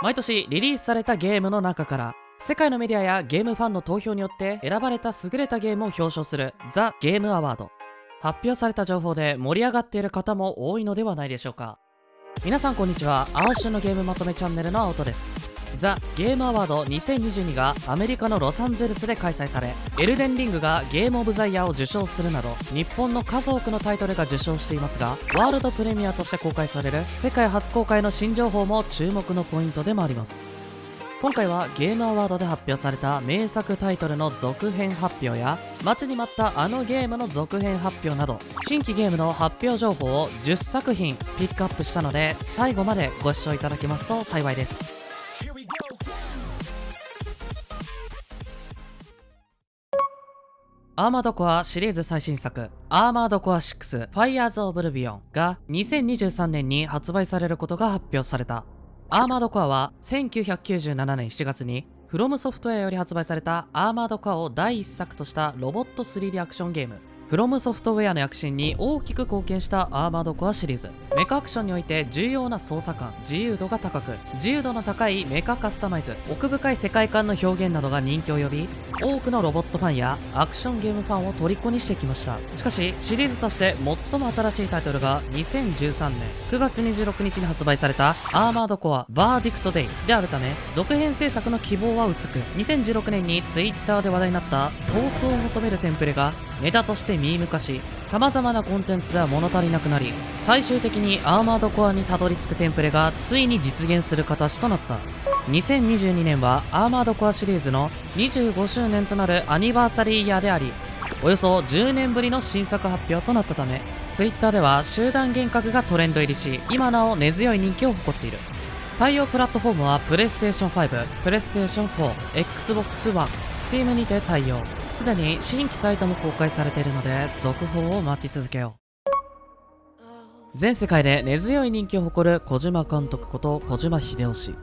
毎年リリースされたゲームの中から世界のメディアやゲームファンの投票によって選ばれた優れたゲームを表彰するザ・ゲームアワード。発表された情報で盛り上がっている方も多いのではないでしょうか。皆さんこんにちは。青春のゲームまとめチャンネルの青戸です。ザ・ゲームアワード2022がアメリカのロサンゼルスで開催されエルデンリングがゲームオブザイヤーを受賞するなど日本の数多くのタイトルが受賞していますがワールドプレミアとして公開される世界初公開の新情報も注目のポイントでもあります。今回はゲームアワードで発表された名作タイトルの続編発表や待ちに待ったあのゲームの続編発表など新規ゲームの発表情報を10作品ピックアップしたので最後までご視聴いただけますと幸いですアーマードコアシリーズ最新作、アーマードコア6 Fires of Oblivion が2023年に発売されることが発表された。アーマードコアは1997年7月にフロムソフトウェアより発売されたアーマードコアを第1作としたロボット 3D アクションゲーム。フロムソフトウェアの躍進に大きく貢献したアーマードコアシリーズ。メカアクションにおいて重要な操作感自由度が高く自由度の高いメカカスタマイズ奥深い世界観の表現などが人気を呼び多くのロボットファンやアクションゲームファンを虜にしてきました。しかしシリーズとして最も新しいタイトルが2013年9月26日に発売されたアーマードコアバーディクトデイであるため続編制作の希望は薄く2016年に Twitter で話題になった闘争を求めるテンプレがネタとしてミーム化し様々なコンテンツでは物足りなくなり最終的にアーマードコアにたどり着くテンプレがついに実現する形となった。2022年はアーマードコアシリーズの25周年となるアニバーサリーイヤーでありおよそ10年ぶりの新作発表となったため Twitter では集団幻覚がトレンド入りし今なお根強い人気を誇っている。対応プラットフォームは PlayStation 5、PlayStation 4、Xbox One、Steam にて対応。すでに新規サイトも公開されているので続報を待ち続けよう。全世界で根強い人気を誇る小島監督こと小島秀夫氏。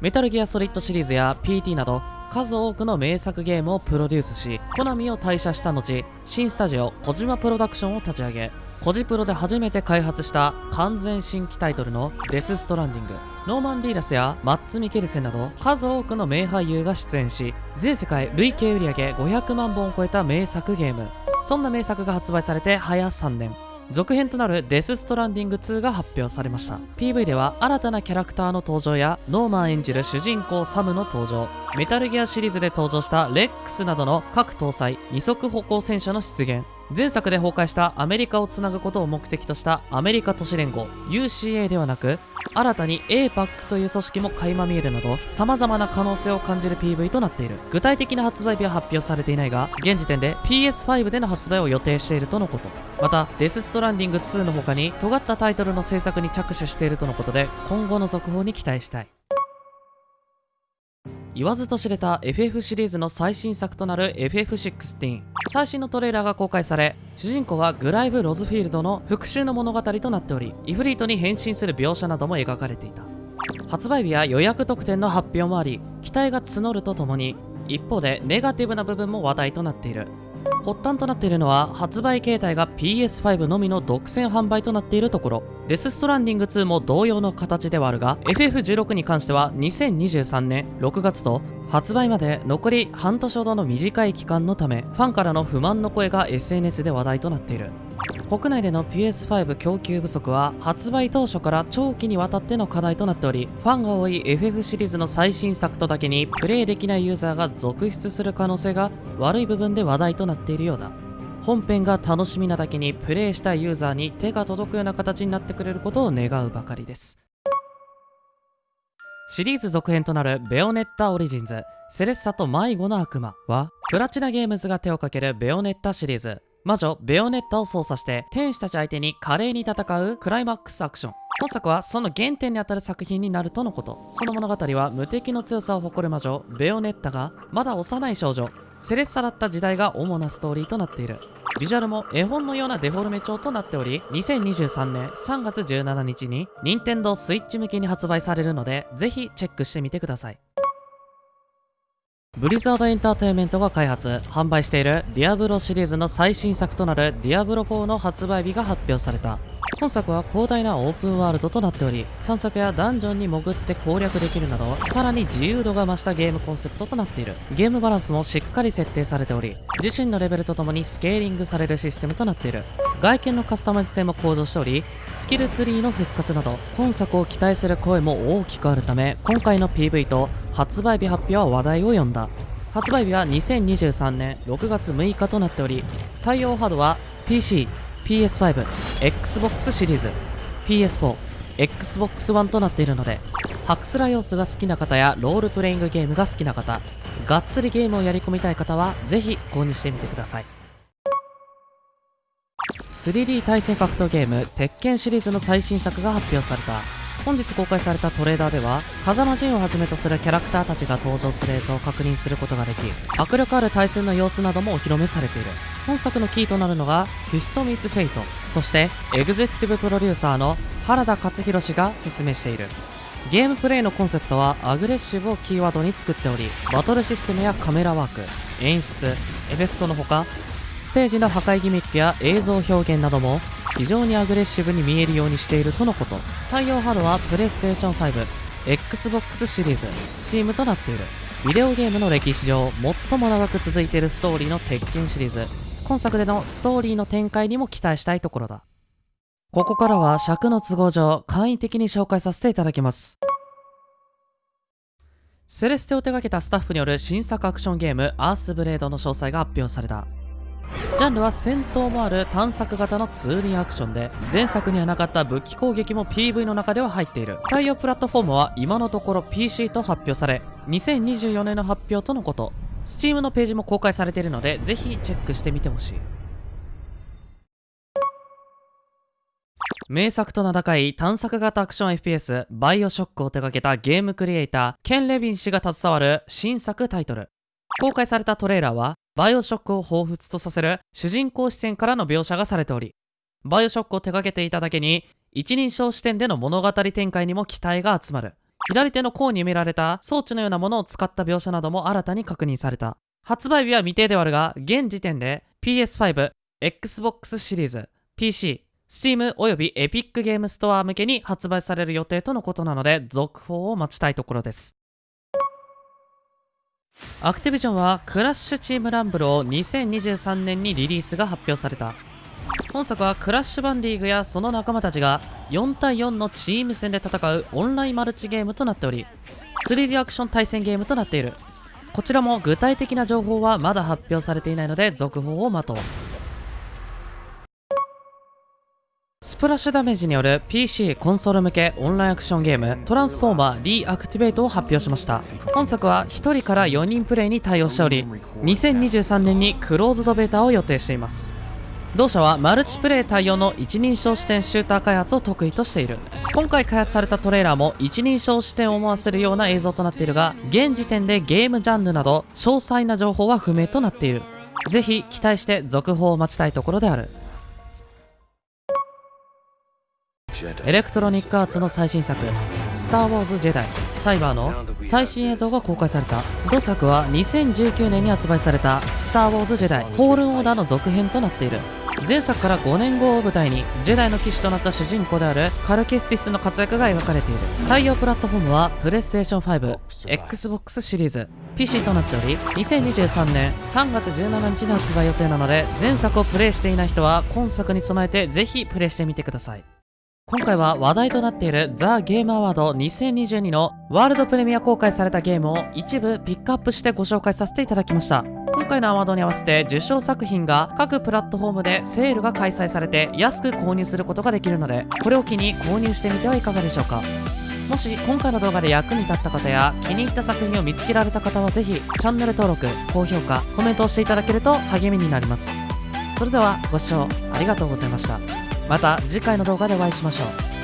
メタルギアソリッドシリーズや PT など数多くの名作ゲームをプロデュースしコナミを退社した後新スタジオ小島プロダクションを立ち上げコジプロで初めて開発した完全新規タイトルのデス・ストランディング。ノーマン・リーダスやマッツ・ミケルセンなど数多くの名俳優が出演し全世界累計売上500万本を超えた名作ゲーム。そんな名作が発売されて早3年。続編となるデス・ストランディング2が発表されました。PV では新たなキャラクターの登場やノーマン演じる主人公サムの登場。メタルギアシリーズで登場したレックスなどの各搭載二足歩行戦車の出現。前作で崩壊したアメリカをつなぐことを目的としたアメリカ都市連合 UCA ではなく新たに APAC という組織も垣間見えるなど様々な可能性を感じる PV となっている。具体的な発売日は発表されていないが現時点で PS5 での発売を予定しているとのこと。またデス・ストランディング2の他に尖ったタイトルの制作に着手しているとのことで今後の続報に期待したい。言わずと知れた FF シリーズの最新作となる FF16 最新のトレーラーが公開され主人公はグライブ・ロズフィールドの復讐の物語となっておりイフリートに変身する描写なども描かれていた。発売日や予約特典の発表もあり期待が募るとともに一方でネガティブな部分も話題となっている。発端となっているのは発売形態が PS5 のみの独占販売となっているところ。デス・ストランディング2も同様の形ではあるが FF16 に関しては2023年6月と発売まで残り半年ほどの短い期間のためファンからの不満の声が SNS で話題となっている。国内での PS5 供給不足は発売当初から長期にわたっての課題となっておりファンが多い FF シリーズの最新作とだけにプレイできないユーザーが続出する可能性が悪い部分で話題となっているようだ。本編が楽しみなだけにプレイしたいユーザーに手が届くような形になってくれることを願うばかりです。シリーズ続編となるベオネッタオリジンズセレッサと迷子の悪魔はプラチナゲームズが手をかけるベオネッタシリーズ。魔女ベオネッタを操作して天使たち相手に華麗に戦うクライマックスアクション本作はその原点にあたる作品になるとのこと。その物語は無敵の強さを誇る魔女ベオネッタがまだ幼い少女セレッサだった時代が主なストーリーとなっている。ビジュアルも絵本のようなデフォルメ調となっており2023年3月17日に任天堂 switch 向けに発売されるのでぜひチェックしてみてください。ブリザードエンターテインメントが開発販売しているディアブロシリーズの最新作となるディアブロ4の発売日が発表された。本作は広大なオープンワールドとなっており探索やダンジョンに潜って攻略できるなどさらに自由度が増したゲームコンセプトとなっている。ゲームバランスもしっかり設定されており自身のレベルとともにスケーリングされるシステムとなっている。外見のカスタマイズ性も向上しておりスキルツリーの復活など今作を期待する声も大きくあるため今回の PV と発売日発表は話題を呼んだ発売日は2023年6月6日となっており対応ハードは PC PS5、Xbox シリーズ、PS4、Xbox One となっているので、ハクスラ要素が好きな方やロールプレイングゲームが好きな方、がっつりゲームをやり込みたい方は、ぜひ購入してみてください。3D 対戦格闘ゲーム、鉄拳シリーズの最新作が発表された。本日公開されたトレーダーでは風間陣をはじめとするキャラクターたちが登場する映像を確認することができ迫力ある対戦の様子などもお披露目されている。本作のキーとなるのが Fist Meets Fate としてエグゼクティブプロデューサーの原田勝弘氏が説明している。ゲームプレイのコンセプトはアグレッシブをキーワードに作っておりバトルシステムやカメラワーク演出エフェクトのほかステージの破壊ギミックや映像表現なども非常にアグレッシブに見えるようにしているとのこと。対応ハードはプレイステーション5 XBOX シリーズ Steam となっている。ビデオゲームの歴史上最も長く続いているストーリーの鉄拳シリーズ。今作でのストーリーの展開にも期待したいところだ。ここからは尺の都合上簡易的に紹介させていただきます。セレステを手掛けたスタッフによる新作アクションゲームアースブレードの詳細が発表された。ジャンルは戦闘もある探索型のツーリンアクションで前作にはなかった武器攻撃も PV の中では入っている。対応プラットフォームは今のところ PC と発表され2024年の発表とのこと。Steam のページも公開されているのでぜひチェックしてみてほしい。名作と名高い探索型アクション FPS バイオショックを手掛けたゲームクリエイターケン・レビン氏が携わる新作タイトル。公開されたトレーラーはバイオショックを彷彿とさせる主人公視点からの描写がされており、バイオショックを手掛けていただけに、一人称視点での物語展開にも期待が集まる。左手の甲に埋められた装置のようなものを使った描写なども新たに確認された。発売日は未定ではあるが、現時点で PS5、Xbox シリーズ、PC、Steam および Epic ゲームストア向けに発売される予定とのことなので、続報を待ちたいところです。アクティビジョンはクラッシュチームランブルを2023年にリリースが発表された。本作はクラッシュバンディーグやその仲間たちが4対4のチーム戦で戦うオンラインマルチゲームとなっており 3D アクション対戦ゲームとなっている。こちらも具体的な情報はまだ発表されていないので続報を待とう。プラッシュダメージによる PC コンソール向けオンラインアクションゲームトランスフォーマーリーアクティベートを発表しました。本作は1人から4人プレイに対応しており2023年にクローズドベータを予定しています。同社はマルチプレイ対応の一人称視点シューター開発を得意としている。今回開発されたトレーラーも一人称視点を思わせるような映像となっているが現時点でゲームジャンルなど詳細な情報は不明となっている。ぜひ期待して続報を待ちたいところである。エレクトロニックアーツの最新作「スター・ウォーズ・ジェダイ・サイバー」の最新映像が公開された。同作は2019年に発売された「スター・ウォーズ・ジェダイ・フォールン・オーダー」の続編となっている。前作から5年後を舞台にジェダイの騎士となった主人公であるカルケスティスの活躍が描かれている。対応プラットフォームはプレイステーション 5XBOX シリーズ。PC となっており2023年3月17日に発売予定なので前作をプレイしていない人は今作に備えてぜひプレイしてみてください。今回は話題となっているザ・ゲームアワード2022のワールドプレミア公開されたゲームを一部ピックアップしてご紹介させていただきました。今回のアワードに合わせて受賞作品が各プラットフォームでセールが開催されて安く購入することができるのでこれを機に購入してみてはいかがでしょうか。もし今回の動画で役に立った方や気に入った作品を見つけられた方はぜひチャンネル登録高評価コメントをしていただけると励みになります。それではご視聴ありがとうございました。また次回の動画でお会いしましょう。